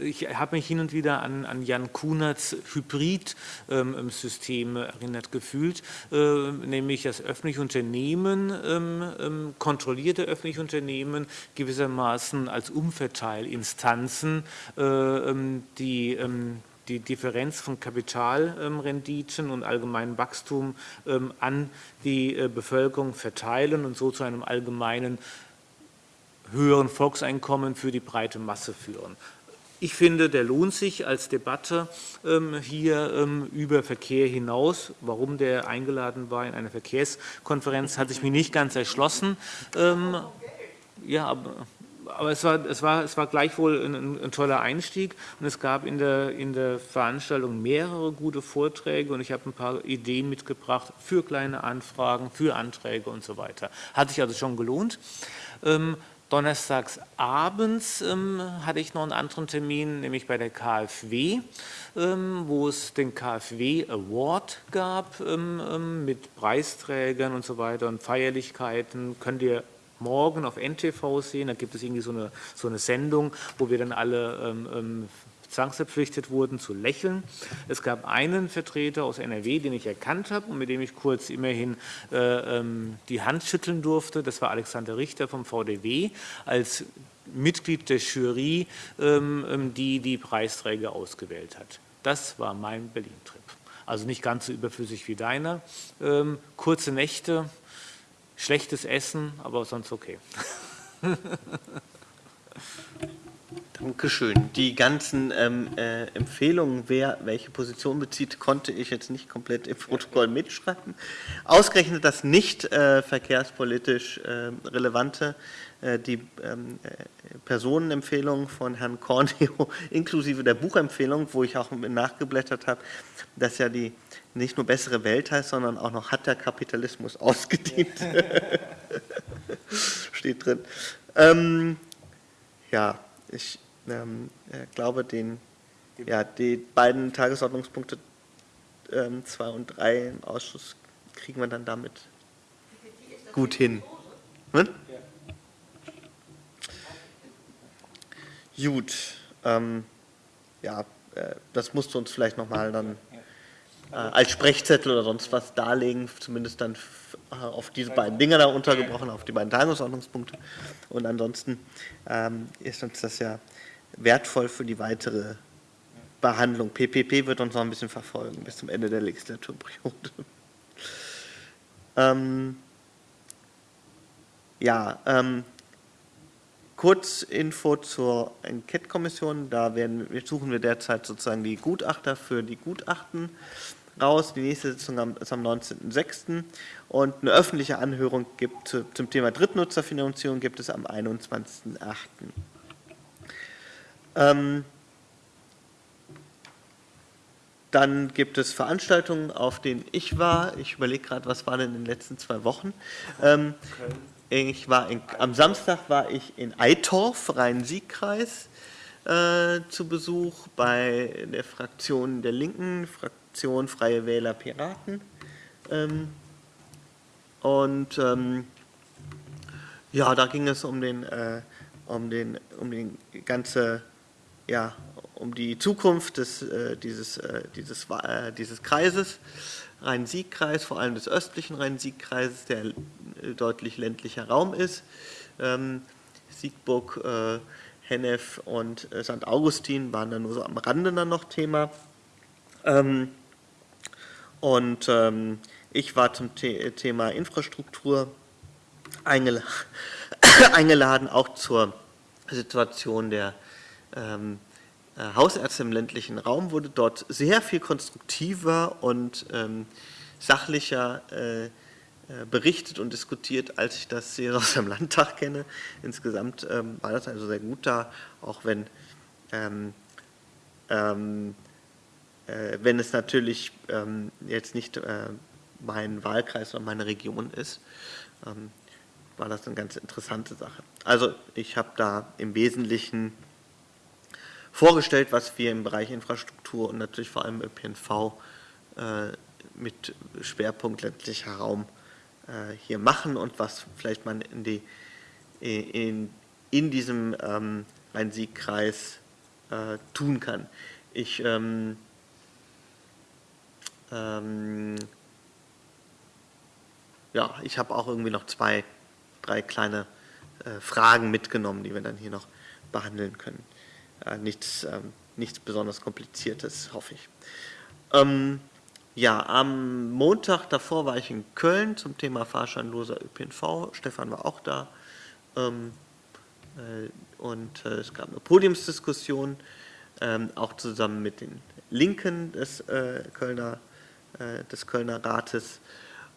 ich habe mich hin und wieder an, an Jan Kunerts Hybrid-System erinnert gefühlt, nämlich das öffentliche Unternehmen, ähm, kontrollierte öffentliche Unternehmen gewissermaßen als Umverteilinstanzen, äh, die die Differenz von Kapitalrenditen und allgemeinem Wachstum an die äh, Bevölkerung verteilen und so zu einem allgemeinen höheren Volkseinkommen für die breite Masse führen. Ich finde, der lohnt sich als Debatte ähm, hier ähm, über Verkehr hinaus. Warum der eingeladen war in einer Verkehrskonferenz, hat sich mir nicht ganz erschlossen. Ähm, ja, aber, aber es, war, es, war, es war gleichwohl ein, ein, toller Einstieg und es gab in der, in der Veranstaltung mehrere gute Vorträge und ich habe ein paar Ideen mitgebracht für kleine Anfragen, für Anträge und so weiter. Hat sich also schon gelohnt. Ähm, Donnerstags abends ähm, hatte ich noch einen anderen Termin, nämlich bei der KfW, ähm, wo es den KfW Award gab ähm, ähm, mit Preisträgern und so weiter und Feierlichkeiten. Könnt ihr morgen auf NTV sehen, da gibt es irgendwie so eine, so eine Sendung, wo wir dann alle ähm, ähm zwangsverpflichtet wurden zu lächeln. Es gab einen Vertreter aus NRW, den ich erkannt habe und mit dem ich kurz immerhin äh, ähm, die Hand schütteln durfte. Das war Alexander Richter vom VDW als Mitglied der Jury, ähm, ähm, die die Preisträger ausgewählt hat. Das war mein Berlin-Trip. Also nicht ganz so überflüssig wie deiner. Ähm, kurze Nächte, schlechtes Essen, aber sonst okay. [laughs] Dankeschön. Die ganzen ähm, äh, Empfehlungen, wer welche Position bezieht, konnte ich jetzt nicht komplett im Protokoll mitschreiben. Ausgerechnet das nicht äh, verkehrspolitisch äh, relevante, die ähm, äh, Personenempfehlung von Herrn Corneo [laughs] inklusive der Buchempfehlung, wo ich auch nachgeblättert habe, dass ja die nicht nur bessere Welt heißt, sondern auch noch hat der Kapitalismus ausgedient. [laughs] Steht drin. Ähm, ja, ich ähm, äh, glaube, den, ja, die beiden Tagesordnungspunkte 2 ähm, und 3 im Ausschuss kriegen wir dann damit gut hin. Hm? Gut. Ähm, ja, äh, das musst du uns vielleicht nochmal dann äh, als Sprechzettel oder sonst was darlegen, zumindest dann äh, auf diese beiden Dinge da untergebrochen, auf die beiden Tagesordnungspunkte. Und ansonsten ähm, ist uns das ja wertvoll für die weitere Behandlung. PPP wird uns noch ein bisschen verfolgen bis zum Ende der Legislaturperiode. [laughs] ähm, ja, ähm, Kurzinfo zur Enquete-Kommission. Da werden, suchen wir derzeit sozusagen die Gutachter für die Gutachten raus. Die nächste Sitzung ist am 19.06. Und eine öffentliche Anhörung gibt zum Thema Drittnutzerfinanzierung gibt es am 21.08. Ähm, dann gibt es Veranstaltungen, auf denen ich war. Ich überlege gerade, was war denn in den letzten zwei Wochen. Ähm, ich war in, am Samstag war ich in Eitorf, Rhein-Sieg-Kreis, äh, zu Besuch bei der Fraktion der Linken, Fraktion Freie Wähler Piraten. Ähm, und ähm, ja, da ging es um den, äh, um den, um den ganze ja, um die Zukunft des, äh, dieses, äh, dieses, äh, dieses Kreises, Rhein-Sieg-Kreis, vor allem des östlichen Rhein-Sieg-Kreises, der äh, deutlich ländlicher Raum ist. Ähm, Siegburg, äh, Hennef und äh, St. Augustin waren dann nur so am Rande dann noch Thema. Ähm, und ähm, ich war zum The Thema Infrastruktur eingeladen, [coughs] eingeladen, auch zur Situation der ähm, äh, Hausärzte im ländlichen Raum wurde dort sehr viel konstruktiver und ähm, sachlicher äh, äh, berichtet und diskutiert, als ich das hier [laughs] aus dem Landtag kenne. Insgesamt ähm, war das also sehr gut da, auch wenn, ähm, ähm, äh, wenn es natürlich ähm, jetzt nicht äh, mein Wahlkreis oder meine Region ist, ähm, war das eine ganz interessante Sache. Also ich habe da im Wesentlichen vorgestellt, was wir im Bereich Infrastruktur und natürlich vor allem ÖPNV äh, mit Schwerpunkt ländlicher Raum äh, hier machen und was vielleicht man in, die, in, in diesem ähm, Rhein-Sieg-Kreis äh, tun kann. Ich ähm, ähm, ja, ich habe auch irgendwie noch zwei, drei kleine äh, Fragen mitgenommen, die wir dann hier noch behandeln können. Äh, nichts, ähm, nichts besonders Kompliziertes, hoffe ich. Ähm, ja, am Montag davor war ich in Köln zum Thema fahrscheinloser ÖPNV. Stefan war auch da. Ähm, äh, und äh, es gab eine Podiumsdiskussion, ähm, auch zusammen mit den Linken des äh, Kölner, äh, des Kölner Rates.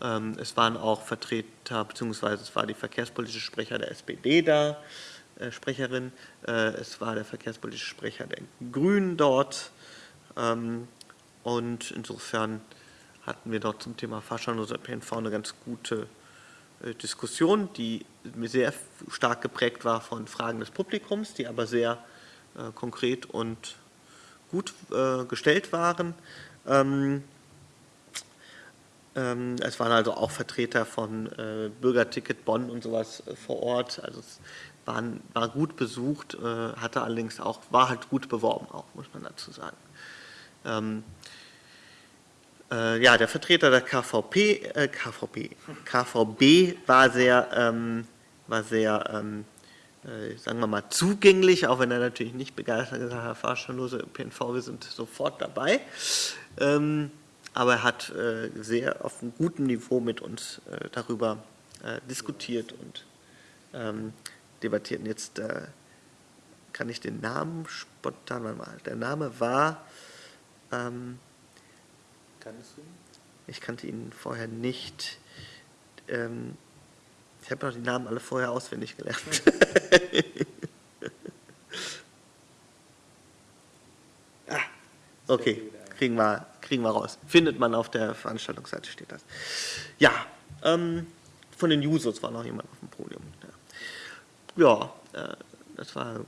Ähm, es waren auch Vertreter, beziehungsweise es war die verkehrspolitische Sprecher der SPD da, Sprecherin. Äh, es war der verkehrspolitische Sprecher der Grünen dort. Ähm, und insofern hatten wir dort zum Thema fahrscheinloser PNV eine ganz gute äh, Diskussion, die sehr stark geprägt war von Fragen des Publikums, die aber sehr äh, konkret und gut äh, gestellt waren. Ähm, ähm, es waren also auch Vertreter von äh, Bürgerticket Bonn und sowas äh, vor Ort. Also es waren, war gut besucht, äh, hatte allerdings auch, war halt gut beworben auch, muss man dazu sagen. Ähm, äh, ja, der Vertreter der KVP, äh, KVP, KVB war sehr, ähm, war sehr ähm, äh, sagen wir mal, zugänglich, auch wenn er natürlich nicht begeistert gesagt hat, fahrscheinlose ÖPNV, wir sind sofort dabei. Ähm, aber er hat äh, sehr auf einem guten Niveau mit uns äh, darüber diskutiert und ähm, debattiert. Und jetzt äh, kann ich den Namen spontan mal. Der Name war. Ähm, Kannst du ihn? Ich kannte ihn vorher nicht. Ähm, ich habe noch die Namen alle vorher auswendig gelernt. [laughs] ah, okay, kriegen wir, kriegen wir raus. Findet man auf der Veranstaltungsseite, steht das. Ja, ähm, von den Jusos war noch jemand auf dem Podium. Ja, äh, das war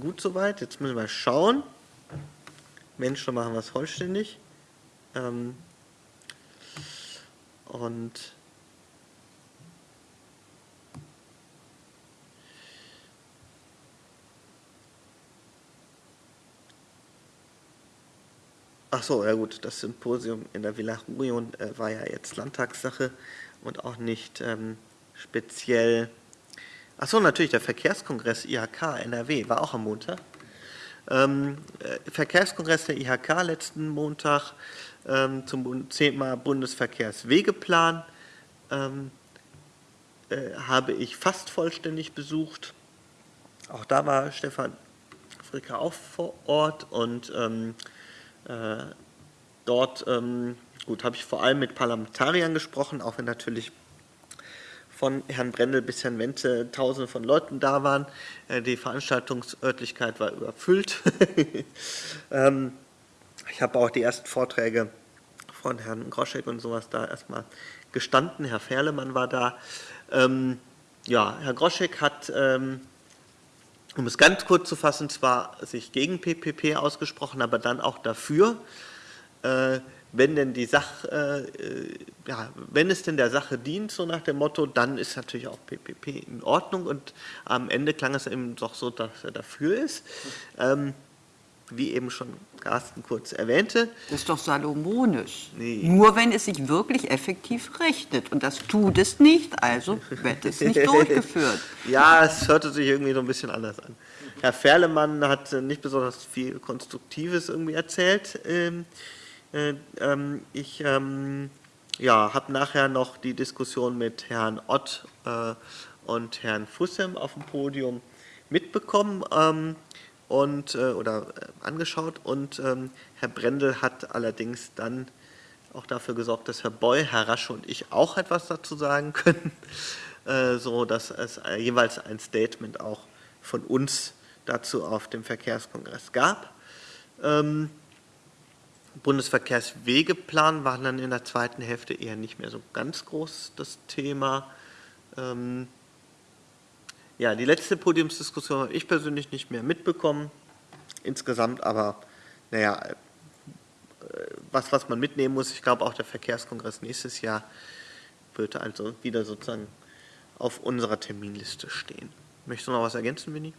gut soweit. Jetzt müssen wir schauen. Mensch, dann machen es vollständig. Ähm, und Ach so, ja gut, das Symposium in der Villa Rurion äh, war ja jetzt Landtagssache und auch nicht ähm, speziell. Ach so, natürlich, der Verkehrskongress IHK NRW war auch am Montag. Ähm, äh, Verkehrskongress der IHK letzten Montag ähm, zum Thema Bundesverkehrswegeplan ähm, äh, habe ich fast vollständig besucht. Auch da war Stefan Fricker auch vor Ort und ähm, äh, dort ähm, gut habe ich vor allem mit Parlamentariern gesprochen, auch wenn natürlich von Herrn Brendel bis Herrn Wenze Tausende von Leuten da waren. Äh, die Veranstaltungsörtlichkeit war überfüllt. [laughs] ähm, ich habe auch die ersten Vorträge von Herrn Groschek und sowas da erstmal gestanden. Herr Ferlemann war da. Ähm, ja, Herr Groschek hat, ähm, um es ganz kurz zu fassen, zwar sich gegen PPP ausgesprochen, aber dann auch dafür, äh, wenn denn die Sache, äh, ja, wenn es denn der Sache dient, so nach dem Motto, dann ist natürlich auch PPP in Ordnung und am Ende klang es eben doch so, dass er dafür ist. Ähm, wie eben schon Carsten kurz erwähnte. Das ist doch salomonisch. Nee. Nur wenn es sich wirklich effektiv rechnet. Und das tut es nicht, also wird es nicht [laughs] durchgeführt. ja, es hörte sich irgendwie so ein bisschen anders an. Herr Ferlemann hat nicht besonders viel Konstruktives irgendwie erzählt. Äh, ähm, ich ähm, ja, habe nachher noch die Diskussion mit Herrn Ott äh, und Herrn Fussem auf dem Podium mitbekommen. Ähm, und, äh, oder angeschaut und Herr Brendel hat allerdings dann auch dafür gesorgt, dass Herr Boy, Herr Rasche und ich auch etwas dazu sagen können, [laughs] so dass es jeweils ein Statement auch von uns dazu auf dem Verkehrskongress gab. Bundesverkehrswegeplan war dann in der zweiten Hälfte eher nicht mehr so ganz groß das Thema. Ähm, ja, die letzte Podiumsdiskussion habe ich persönlich nicht mehr mitbekommen. Insgesamt aber, naja, äh, was, was man mitnehmen muss, ich glaube auch der Verkehrskongress nächstes Jahr wird also wieder sozusagen auf unserer Terminliste stehen. Möchtest du noch was ergänzen, Winnie?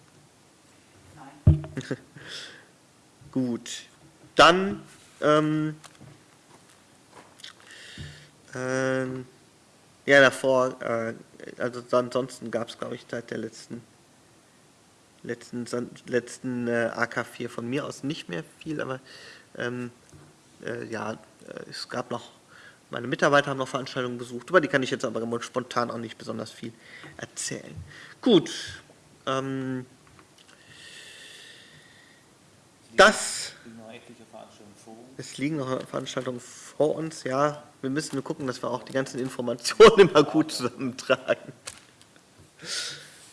Nein. [laughs] Gut, dann, ähm, ähm, ja, davor, äh, also ansonsten gab es, glaube ich, seit der letzten, letzten, letzten äh, AK4 von mir aus nicht mehr viel, aber ähm, äh, ja, äh, es gab noch, meine Mitarbeiter haben noch Veranstaltungen besucht, über die kann ich jetzt aber spontan auch nicht besonders viel erzählen. Gut, ähm, das. Es liegen noch Veranstaltungen vor uns, ja. Wir müssen nur gucken, dass wir auch die ganzen Informationen [laughs] immer gut zusammentragen.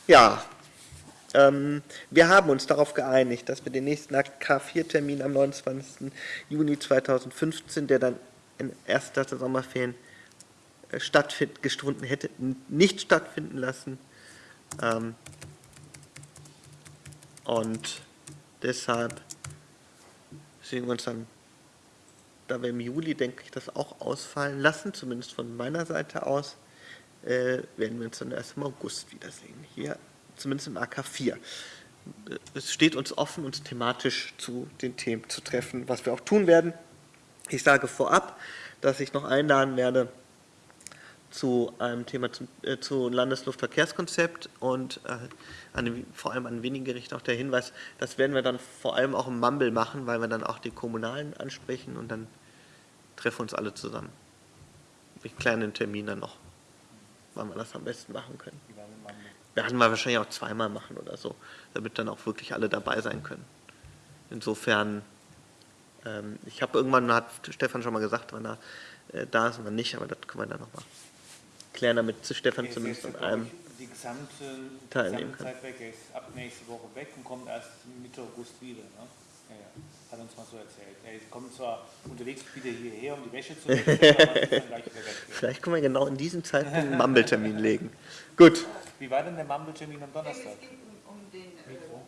Ja, ähm, wir haben uns darauf geeinigt, dass wir den nächsten K4-Termin am 29. Juni 2015, der dann in erster Sommerferien äh, stattgefunden hätte, nicht stattfinden lassen. Ähm, und deshalb sehen wir uns dann, da wir im Juli, denke ich, das auch ausfallen lassen, zumindest von meiner Seite aus, äh, werden wir uns dann erst im August wiedersehen. Hier, zumindest im AK4. Es steht uns offen, uns thematisch zu den Themen zu treffen, was wir auch tun werden. Ich sage vorab, dass ich noch einladen werde zu einem Thema zum, äh, zu Landesluftverkehrskonzept und äh, an, vor allem an wenige Gerichte auch der Hinweis, das werden wir dann vor allem auch im Mumble machen, weil wir dann auch die Kommunalen ansprechen und dann treffen uns alle zusammen. Kläre den Termin dann noch, wann wir das am besten machen können. Werden wir wahrscheinlich auch zweimal machen oder so, damit dann auch wirklich alle dabei sein können. Insofern, ähm, ich habe irgendwann, hat Stefan schon mal gesagt, wann er äh, da ist und wann nicht, aber das können wir dann noch machen klären, damit Stefan zumindest an einem die gesamte, teilnehmen kann. Zeit weg. Er ist ab nächste Woche weg und kommt erst Mitte August wieder. Ne? Ja, ja. Hat uns mal so erzählt. Er kommt zwar unterwegs wieder hierher, um die Wäsche zu wechseln, aber ist dann gleich wieder weg. Vielleicht können wir genau in diesem Zeitpunkt einen Mumble-Termin legen. Gut. Wie war denn der Mumble-Termin am Donnerstag? Es ging um, um den Mikro.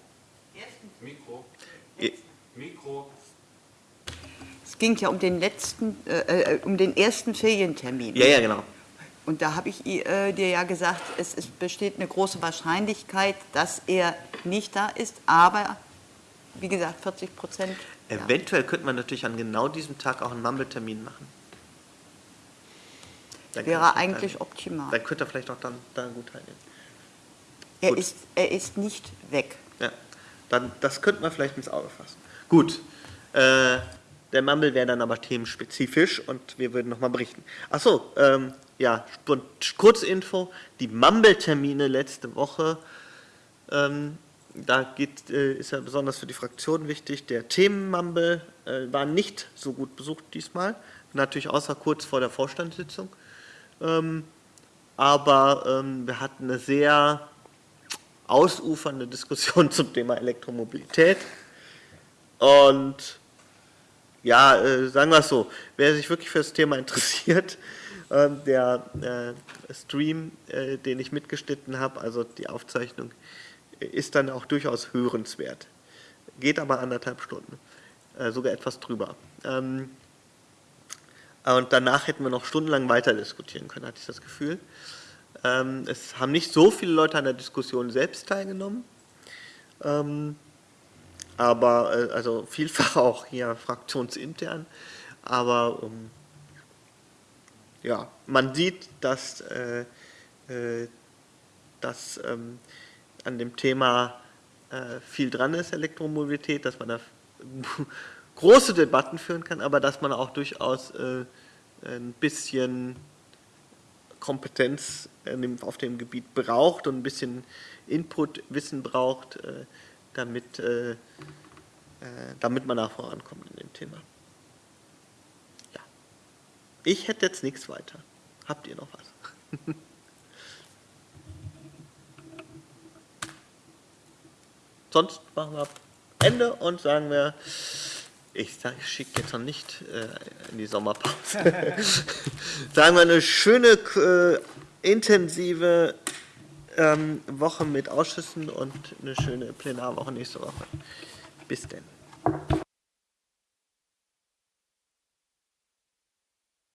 äh, ersten Mikro. Mikro. Es ging ja um den letzten, äh, äh, um den ersten Ferientermin. Ja, ja, genau. Und da habe ich äh, dir ja gesagt, es, es besteht eine große Wahrscheinlichkeit, dass er nicht da ist, aber wie gesagt, 40 Prozent. Ja. Eventuell könnte man natürlich an genau diesem Tag auch einen Mumble-Termin machen. Dann Wäre eigentlich teilnehmen. optimal. Dann könnte er vielleicht auch dann, dann gut teilnehmen. Er gut. ist, er ist nicht weg. Ja, dann, das könnte man vielleicht ins Auge fassen. Gut. Äh, der Mumble wäre dann aber themenspezifisch und wir würden nochmal berichten. Achso, ähm, ja, Kurzinfo. Die Mumble-Termine letzte Woche, ähm, da geht, äh, ist ja besonders für die Fraktion wichtig. Der Themen-Mumble äh, war nicht so gut besucht diesmal. Natürlich außer kurz vor der Vorstandssitzung. Ähm, aber ähm, wir hatten eine sehr ausufernde Diskussion [laughs] zum Thema Elektromobilität. Und ja, äh, sagen wir es so, wer sich wirklich für das Thema interessiert, der äh, Stream, äh, den ich mitgeschnitten habe, also die Aufzeichnung, ist dann auch durchaus hörenswert. Geht aber anderthalb Stunden, äh, sogar etwas drüber. Ähm, und danach hätten wir noch stundenlang weiter diskutieren können, hatte ich das Gefühl. Ähm, es haben nicht so viele Leute an der Diskussion selbst teilgenommen. Ähm, aber also vielfach [laughs] auch hier fraktionsintern. Aber ähm, ja, man sieht, dass, äh, äh, dass ähm, an dem Thema äh, viel dran ist, Elektromobilität, dass man da [laughs] große Debatten führen kann, aber dass man auch durchaus äh, ein bisschen Kompetenz dem, auf dem Gebiet braucht und ein bisschen Input, Wissen braucht, äh, damit, äh, äh, damit man da vorankommt in dem Thema. Ich hätte jetzt nichts weiter. Habt ihr noch was? [laughs] Sonst machen wir Ende und sagen wir, ich schicke jetzt noch nicht äh, in die Sommerpause. [laughs] sagen wir eine schöne, äh, intensive ähm, Woche mit Ausschüssen und eine schöne Plenarwoche nächste Woche. Bis denn.